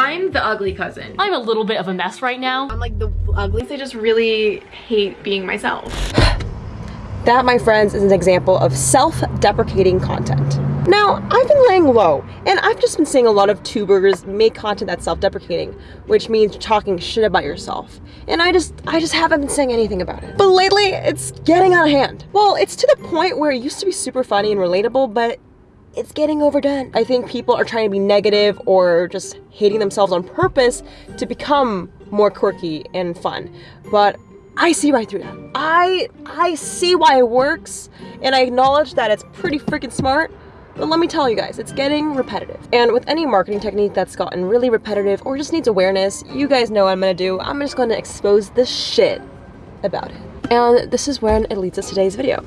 I'm the ugly cousin. I'm a little bit of a mess right now. I'm like the ugly. I just really hate being myself. That, my friends, is an example of self-deprecating content. Now, I've been laying low, and I've just been seeing a lot of tubers make content that's self-deprecating, which means talking shit about yourself. And I just, I just haven't been saying anything about it. But lately, it's getting out of hand. Well, it's to the point where it used to be super funny and relatable, but it's getting overdone. I think people are trying to be negative or just hating themselves on purpose to become more quirky and fun. But I see right through that. I I see why it works and I acknowledge that it's pretty freaking smart. But let me tell you guys, it's getting repetitive. And with any marketing technique that's gotten really repetitive or just needs awareness, you guys know what I'm gonna do. I'm just gonna expose the shit about it. And this is where it leads us to today's video.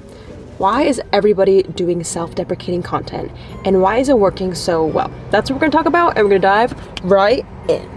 Why is everybody doing self-deprecating content? And why is it working so well? That's what we're gonna talk about and we're gonna dive right in.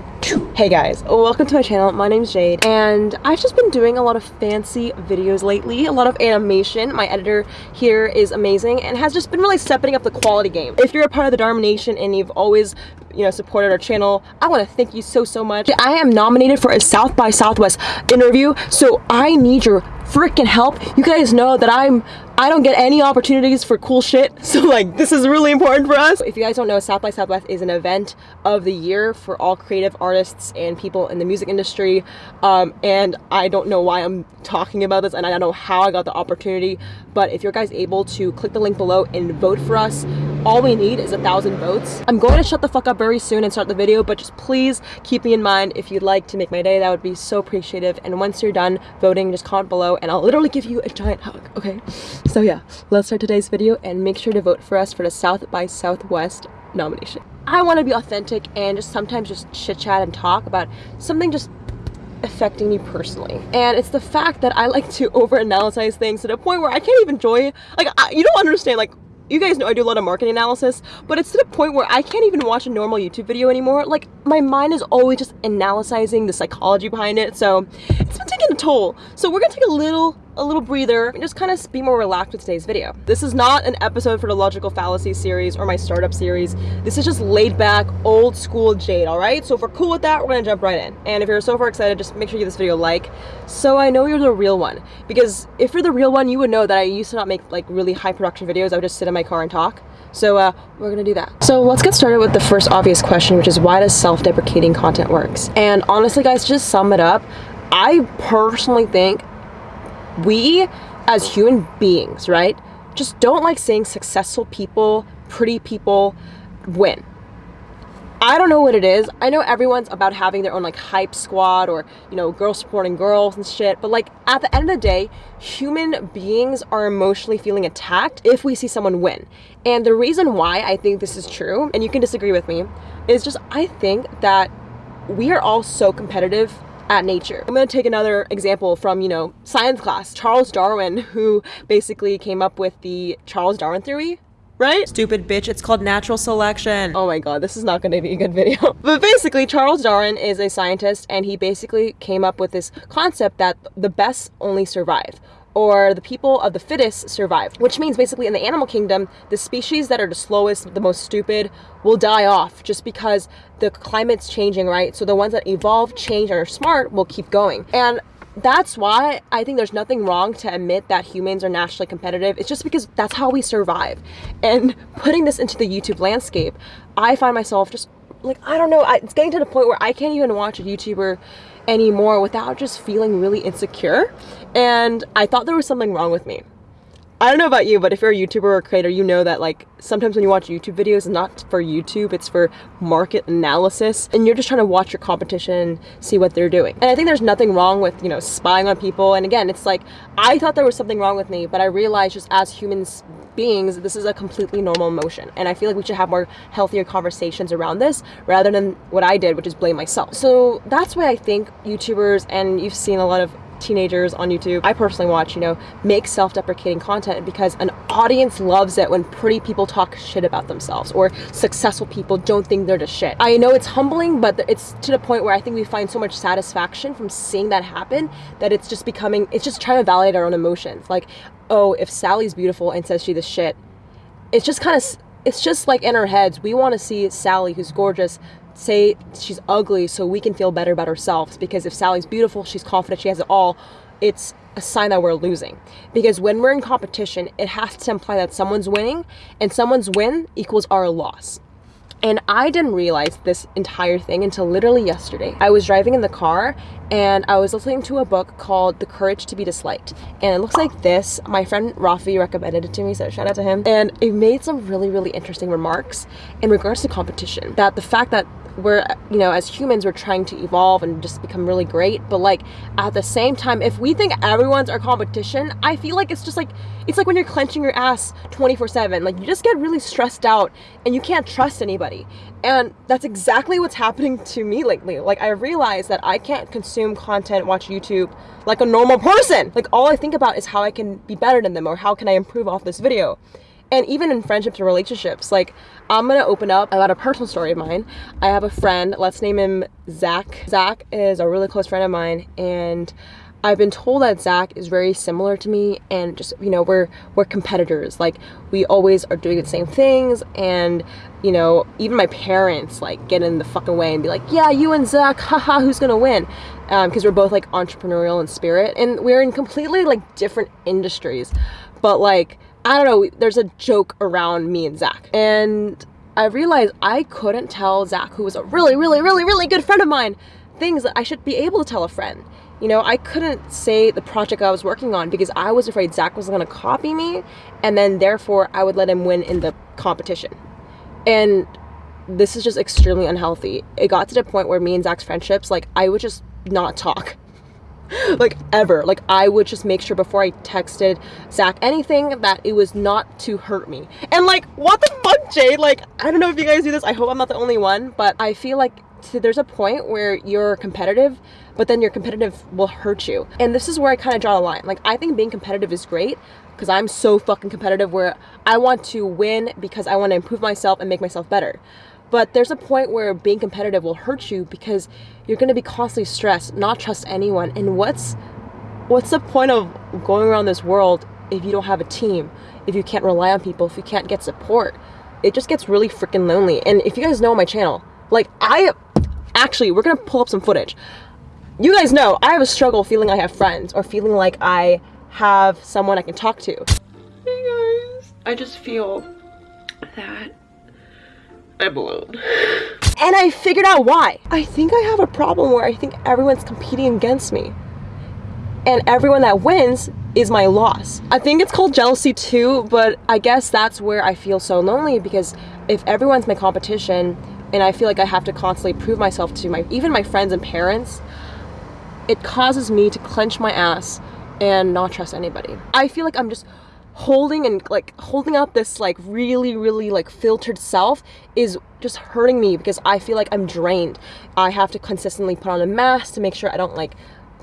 Hey guys, welcome to my channel. My name's Jade and I've just been doing a lot of fancy videos lately, a lot of animation. My editor here is amazing and has just been really stepping up the quality game. If you're a part of the Dharma Nation and you've always you know, supported our channel. I want to thank you so, so much. I am nominated for a South by Southwest interview, so I need your freaking help. You guys know that I'm I don't get any opportunities for cool shit, so like this is really important for us. If you guys don't know, South by Southwest is an event of the year for all creative artists and people in the music industry. Um, and I don't know why I'm talking about this and I don't know how I got the opportunity, but if you're guys able to click the link below and vote for us, all we need is a thousand votes. I'm going to shut the fuck up very soon and start the video, but just please keep me in mind if you'd like to make my day, that would be so appreciative. And once you're done voting, just comment below and I'll literally give you a giant hug, okay? So yeah, let's start today's video and make sure to vote for us for the South by Southwest nomination. I want to be authentic and just sometimes just chit chat and talk about something just affecting me personally. And it's the fact that I like to overanalyze things to the point where I can't even enjoy, like, I, you don't understand, like, you guys know I do a lot of marketing analysis, but it's to the point where I can't even watch a normal YouTube video anymore. Like, my mind is always just analyzing the psychology behind it, so it's been taking a toll. So we're gonna take a little a little breather and just kind of be more relaxed with today's video. This is not an episode for the Logical Fallacy series or my startup series. This is just laid back, old school Jade, all right? So if we're cool with that, we're gonna jump right in. And if you're so far excited, just make sure you give this video a like so I know you're the real one. Because if you're the real one, you would know that I used to not make like really high production videos. I would just sit in my car and talk. So uh, we're gonna do that. So let's get started with the first obvious question, which is why does self-deprecating content works? And honestly, guys, just sum it up. I personally think we as human beings, right, just don't like seeing successful people, pretty people win. I don't know what it is. I know everyone's about having their own like hype squad or, you know, girls supporting girls and shit. But like at the end of the day, human beings are emotionally feeling attacked if we see someone win. And the reason why I think this is true, and you can disagree with me, is just I think that we are all so competitive at nature. I'm going to take another example from, you know, science class. Charles Darwin, who basically came up with the Charles Darwin theory, right? Stupid bitch, it's called natural selection. Oh my god, this is not going to be a good video. but basically, Charles Darwin is a scientist and he basically came up with this concept that the best only survive or the people of the fittest survive, which means basically in the animal kingdom, the species that are the slowest, the most stupid, will die off just because the climate's changing, right? So the ones that evolve, change, and are smart will keep going. And that's why I think there's nothing wrong to admit that humans are naturally competitive. It's just because that's how we survive. And putting this into the YouTube landscape, I find myself just like, I don't know, it's getting to the point where I can't even watch a YouTuber anymore without just feeling really insecure. And I thought there was something wrong with me. I don't know about you, but if you're a YouTuber or a creator, you know that like sometimes when you watch YouTube videos, it's not for YouTube, it's for market analysis. And you're just trying to watch your competition, see what they're doing. And I think there's nothing wrong with, you know, spying on people. And again, it's like, I thought there was something wrong with me, but I realized just as humans beings, this is a completely normal emotion. And I feel like we should have more healthier conversations around this rather than what I did, which is blame myself. So that's why I think YouTubers, and you've seen a lot of teenagers on YouTube, I personally watch, you know, make self-deprecating content because an audience loves it when pretty people talk shit about themselves or successful people don't think they're the shit. I know it's humbling, but it's to the point where I think we find so much satisfaction from seeing that happen that it's just becoming, it's just trying to validate our own emotions. Like, oh, if Sally's beautiful and says she's the shit, it's just kind of, it's just like in our heads, we want to see Sally, who's gorgeous, say she's ugly so we can feel better about ourselves because if Sally's beautiful, she's confident, she has it all, it's a sign that we're losing. Because when we're in competition, it has to imply that someone's winning and someone's win equals our loss. And I didn't realize this entire thing until literally yesterday. I was driving in the car and I was listening to a book called The Courage to be Disliked. And it looks like this. My friend Rafi recommended it to me, so shout out to him. And it made some really, really interesting remarks in regards to competition. That the fact that we're you know as humans we're trying to evolve and just become really great but like at the same time if we think everyone's our competition i feel like it's just like it's like when you're clenching your ass 24 7 like you just get really stressed out and you can't trust anybody. And that's exactly what's happening to me lately. Like i realize that i can't consume content watch youtube like a normal person. Like all i think about is how i can be better than them or how can i improve off this video and even in friendships or relationships like i'm gonna open up about a personal story of mine. I have a friend let's name him zach. Zach is a really close friend of mine and I've been told that Zach is very similar to me and just you know we're we're competitors. Like we always are doing the same things and you know even my parents like get in the fucking way and be like yeah you and Zach haha who's gonna win? Because um, we're both like entrepreneurial in spirit and we're in completely like different industries. But like I don't know, there's a joke around me and Zach. And I realized I couldn't tell Zach, who was a really, really, really, really good friend of mine, things that I should be able to tell a friend. You know, I couldn't say the project I was working on because I was afraid Zach was gonna copy me and then therefore I would let him win in the competition. And this is just extremely unhealthy. It got to the point where me and Zach's friendships, like, I would just not talk like ever. Like I would just make sure before I texted Zach anything that it was not to hurt me. And like, what the fuck, Jade? Like, I don't know if you guys do this. I hope I'm not the only one, but I feel like there's a point where you're competitive, but then your competitive will hurt you. And this is where I kind of draw the line. Like, I think being competitive is great because I'm so fucking competitive where I want to win because I want to improve myself and make myself better. But there's a point where being competitive will hurt you because you're going to be constantly stressed, not trust anyone. And what's what's the point of going around this world if you don't have a team, if you can't rely on people, if you can't get support? It just gets really freaking lonely. And if you guys know my channel, like I actually, we're going to pull up some footage. You guys know I have a struggle feeling I have friends or feeling like I have someone I can talk to. Hey guys, I just feel that I'm alone. And I figured out why. I think I have a problem where I think everyone's competing against me. And everyone that wins is my loss. I think it's called jealousy too, but I guess that's where I feel so lonely because if everyone's my competition and I feel like I have to constantly prove myself to my even my friends and parents, it causes me to clench my ass and not trust anybody. I feel like I'm just holding and like holding up this like really really like filtered self is just hurting me because I feel like I'm drained. I have to consistently put on a mask to make sure I don't like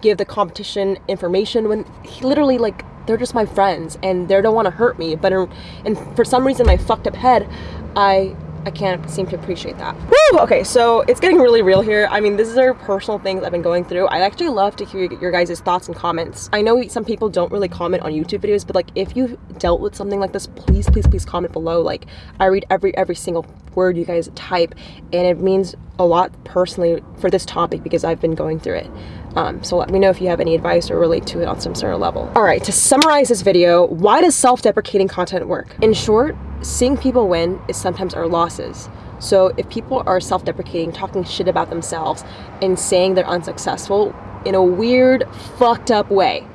give the competition information when he literally like they're just my friends and they don't want to hurt me but and for some reason my fucked up head I I can't seem to appreciate that. Woo! Okay, so it's getting really real here. I mean, these are personal things I've been going through. I actually love to hear your guys' thoughts and comments. I know some people don't really comment on YouTube videos, but like if you've dealt with something like this, please, please, please comment below. Like I read every every single word you guys type, and it means a lot personally for this topic because I've been going through it. Um, so let me know if you have any advice or relate to it on some sort of level. All right, to summarize this video, why does self-deprecating content work? In short, seeing people win is sometimes our losses. So if people are self-deprecating, talking shit about themselves and saying they're unsuccessful in a weird, fucked up way,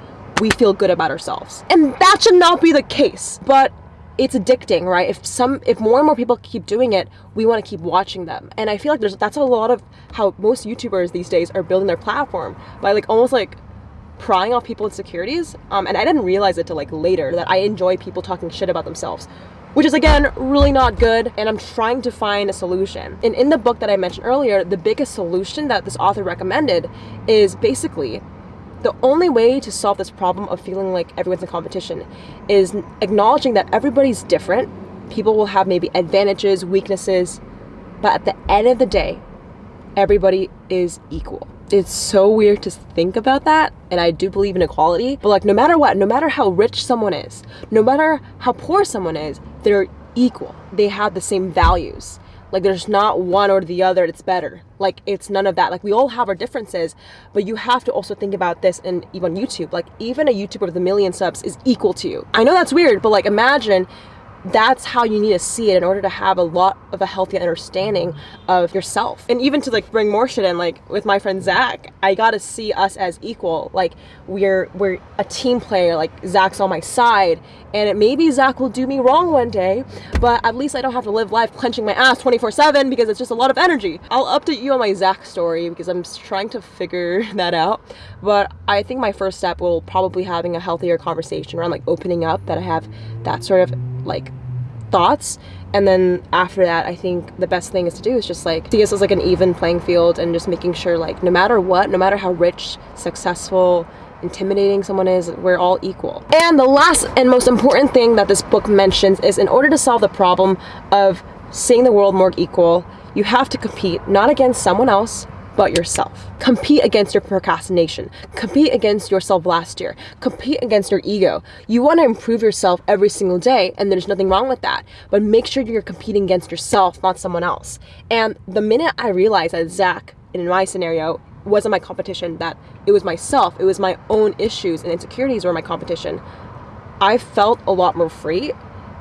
we feel good about ourselves. And that should not be the case. But it's addicting, right? If some if more and more people keep doing it, we want to keep watching them. And I feel like there's that's a lot of how most YouTubers these days are building their platform by like almost like prying off people's insecurities. Um, and I didn't realize it till like later that I enjoy people talking shit about themselves which is again really not good and I'm trying to find a solution. And in the book that I mentioned earlier, the biggest solution that this author recommended is basically the only way to solve this problem of feeling like everyone's in competition is acknowledging that everybody's different. People will have maybe advantages, weaknesses, but at the end of the day, everybody is equal. It's so weird to think about that, and I do believe in equality, but like no matter what, no matter how rich someone is, no matter how poor someone is, they're equal. They have the same values. Like there's not one or the other It's better. Like it's none of that. Like we all have our differences, but you have to also think about this and even YouTube. Like even a YouTuber with a million subs is equal to you. I know that's weird, but like imagine that's how you need to see it in order to have a lot of a healthy understanding of yourself. And even to like bring more shit in like with my friend zach i got to see us as equal. Like we're we're a team player. Like zach's on my side. And it maybe zach will do me wrong one day but at least i don't have to live life clenching my ass 24 7 because it's just a lot of energy. I'll update you on my zach story because i'm trying to figure that out. But i think my first step will probably having a healthier conversation around like opening up that i have that sort of like thoughts. And then after that i think the best thing is to do is just like see us as like an even playing field and just making sure like no matter what no matter how rich successful intimidating someone is we're all equal. And the last and most important thing that this book mentions is in order to solve the problem of seeing the world more equal you have to compete not against someone else but yourself. Compete against your procrastination. Compete against yourself last year. Compete against your ego. You want to improve yourself every single day, and there's nothing wrong with that. But make sure you're competing against yourself, not someone else. And the minute I realized that Zach, in my scenario, wasn't my competition, that it was myself, it was my own issues and insecurities were my competition, I felt a lot more free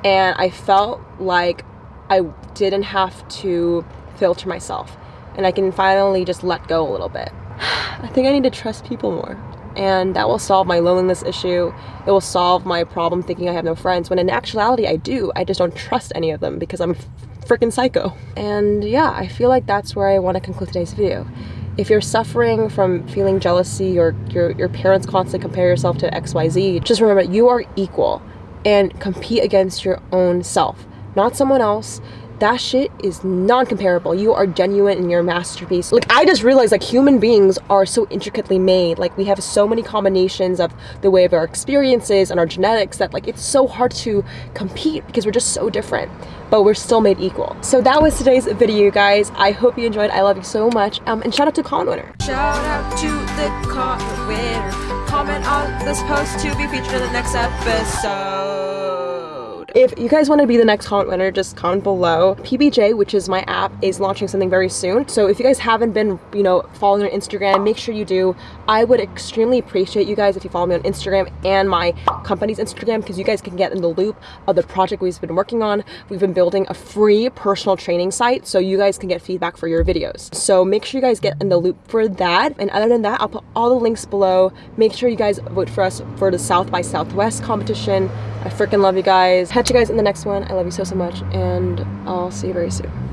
and I felt like I didn't have to filter myself and I can finally just let go a little bit. I think I need to trust people more and that will solve my loneliness issue. It will solve my problem thinking I have no friends when in actuality I do. I just don't trust any of them because I'm freaking psycho. And yeah, I feel like that's where I want to conclude today's video. If you're suffering from feeling jealousy or your, your parents constantly compare yourself to XYZ, just remember you are equal and compete against your own self, not someone else that shit is non-comparable. You are genuine in your masterpiece. Like i just realized like human beings are so intricately made. Like we have so many combinations of the way of our experiences and our genetics that like it's so hard to compete because we're just so different but we're still made equal. So that was today's video guys. I hope you enjoyed. I love you so much. Um and shout out to con winner. Shout out to the con winner. Comment on this post to be featured in the next episode. If you guys want to be the next comment winner, just comment below. PBJ, which is my app, is launching something very soon. So if you guys haven't been, you know, following their Instagram, make sure you do. I would extremely appreciate you guys if you follow me on Instagram and my company's Instagram because you guys can get in the loop of the project we've been working on. We've been building a free personal training site so you guys can get feedback for your videos. So make sure you guys get in the loop for that. And other than that, I'll put all the links below. Make sure you guys vote for us for the South by Southwest competition. I freaking love you guys. Catch you guys in the next one. I love you so, so much. And I'll see you very soon.